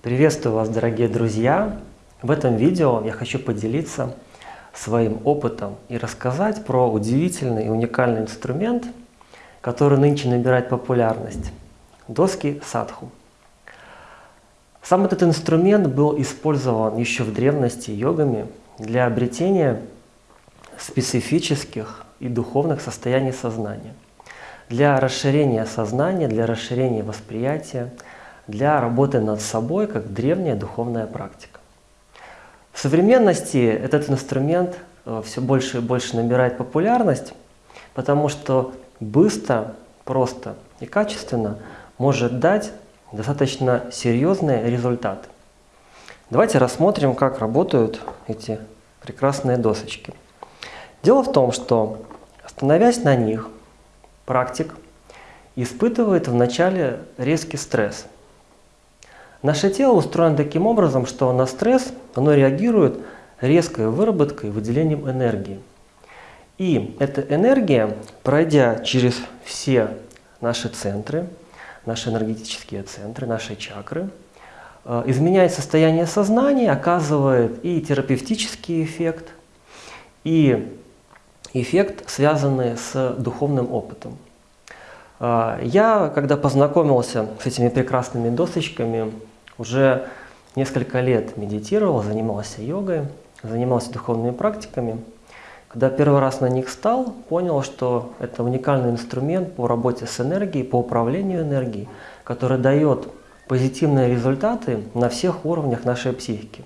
Приветствую вас, дорогие друзья! В этом видео я хочу поделиться своим опытом и рассказать про удивительный и уникальный инструмент, который нынче набирает популярность – доски садху. Сам этот инструмент был использован еще в древности йогами для обретения специфических и духовных состояний сознания, для расширения сознания, для расширения восприятия, для работы над собой, как древняя духовная практика. В современности этот инструмент э, все больше и больше набирает популярность, потому что быстро, просто и качественно может дать достаточно серьезные результаты. Давайте рассмотрим, как работают эти прекрасные досочки. Дело в том, что становясь на них, практик испытывает вначале резкий стресс. Наше тело устроено таким образом, что на стресс оно реагирует резкой выработкой выделением энергии. И эта энергия, пройдя через все наши центры, наши энергетические центры, наши чакры, э, изменяет состояние сознания, оказывает и терапевтический эффект, и эффект, связанный с духовным опытом. Э, я, когда познакомился с этими прекрасными досочками, уже несколько лет медитировал, занимался йогой, занимался духовными практиками – когда первый раз на них стал, понял, что это уникальный инструмент по работе с энергией, по управлению энергией, который дает позитивные результаты на всех уровнях нашей психики.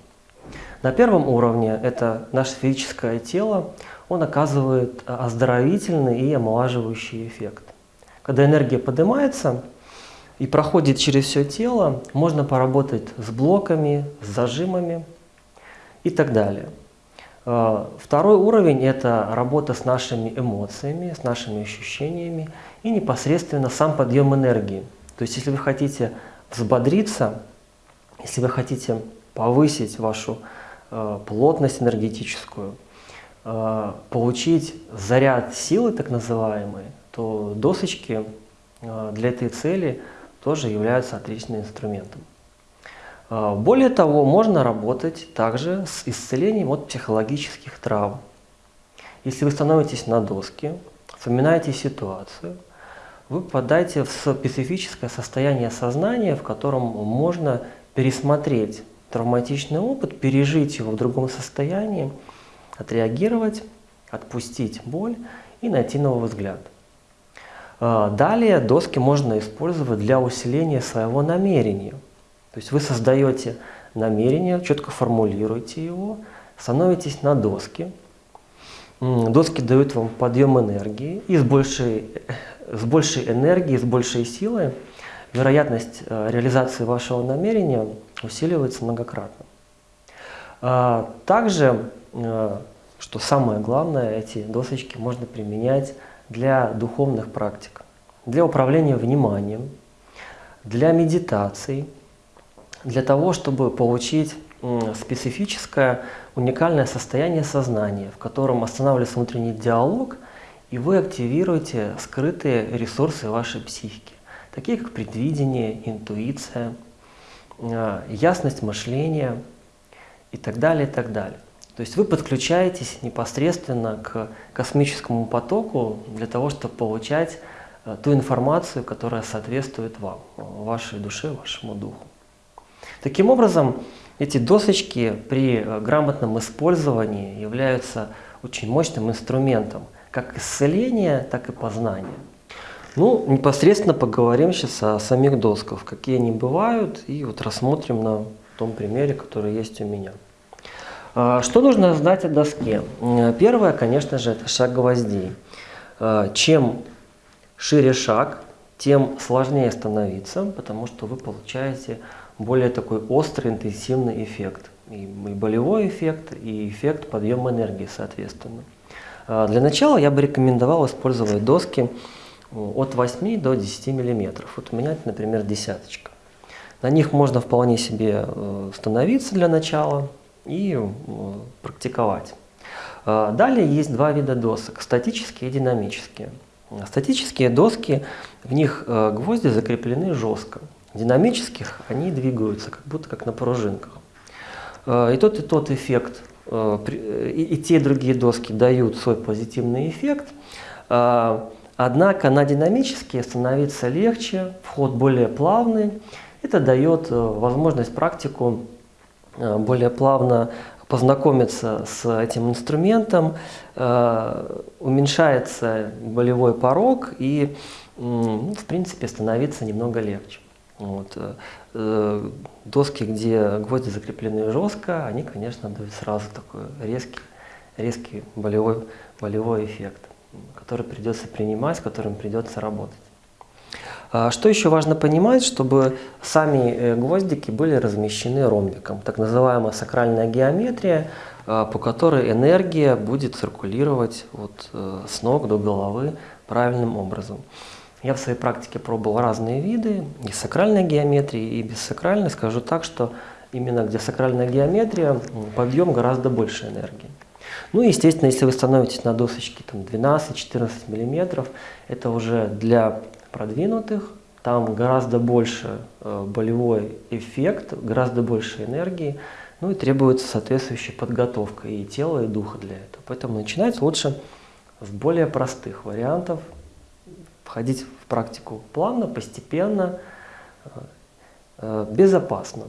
На первом уровне это наше физическое тело, он оказывает оздоровительный и омолаживающий эффект. Когда энергия поднимается и проходит через все тело, можно поработать с блоками, с зажимами и так далее. Э, второй уровень – это работа с нашими эмоциями, с нашими ощущениями и непосредственно сам подъем энергии. То есть, если вы хотите взбодриться, если вы хотите повысить вашу э, плотность энергетическую, э, получить заряд силы так называемый, то досочки для этой цели тоже являются отличным инструментом. А, более того, можно работать также с исцелением от психологических травм. Если вы становитесь на доске, вспоминаете ситуацию, вы попадаете в специфическое состояние сознания, в котором можно пересмотреть травматичный опыт, пережить его в другом состоянии, отреагировать, отпустить боль и найти новый взгляд. А, далее доски можно использовать для усиления своего намерения – то есть вы создаете намерение, четко формулируете его, становитесь на доски. Доски дают вам подъем энергии, и с большей, с большей энергией, с большей силой вероятность э, реализации вашего намерения усиливается многократно. А, также, э, что самое главное, эти досочки можно применять для духовных практик, для управления вниманием, для медитаций, для того, чтобы получить специфическое, уникальное состояние сознания, в котором останавливается внутренний диалог, и вы активируете скрытые ресурсы вашей психики, такие как предвидение, интуиция, э, ясность мышления и так далее, и так далее. То есть вы подключаетесь непосредственно к космическому потоку для того, чтобы получать э, ту информацию, которая соответствует вам, вашей душе, вашему духу. Таким образом, эти досочки при э, грамотном использовании являются очень мощным инструментом как исцеления, так и познания. Ну, непосредственно поговорим сейчас о самих досках, какие они бывают, и вот рассмотрим на том примере, который есть у меня. А, что нужно знать о доске? Первое, конечно же, это шаг гвоздей. А, чем шире шаг, тем сложнее становиться, потому что вы получаете более такой острый, интенсивный эффект. И, болевой эффект, и эффект подъема энергии, соответственно. А, для начала я бы рекомендовал использовать доски от 8 до 10 миллиметров. Вот у меня например, десяточка. На них можно вполне себе э, становиться для начала и э, практиковать. А, далее есть два вида досок – статические и динамические. Статические доски, в них э, гвозди закреплены жестко. динамических, они двигаются как будто как на пружинках. Э, и тот, и тот эффект, э, и, те, и другие доски дают свой позитивный эффект, э, однако на динамические становиться легче, вход более плавный. Это дает возможность практику более плавно познакомиться с этим инструментом, уменьшается болевой порог и, в принципе, становится немного легче. Вот. Э, э, доски, где гвозди закреплены жестко, они, конечно, дают сразу такой резкий, резкий болевой, болевой эффект, который придется принимать, с которым придется работать. А что еще важно понимать, чтобы сами э, гвоздики были размещены ромбиком, так называемая сакральная геометрия, по которой энергия будет циркулировать вот с ног до головы правильным образом. Я в своей практике пробовал разные виды, и сакральной геометрии, и без сакральной. Скажу так, что именно где сакральная геометрия, подъем гораздо больше энергии. Ну и, естественно, если вы становитесь на досочке 12-14 мм, это уже для продвинутых, там гораздо больше э, болевой эффект, гораздо больше энергии, ну и требуется соответствующая подготовка и тела, и духа для этого. Поэтому начинать лучше с более простых вариантов, входить в практику плавно, постепенно, э, э, безопасно.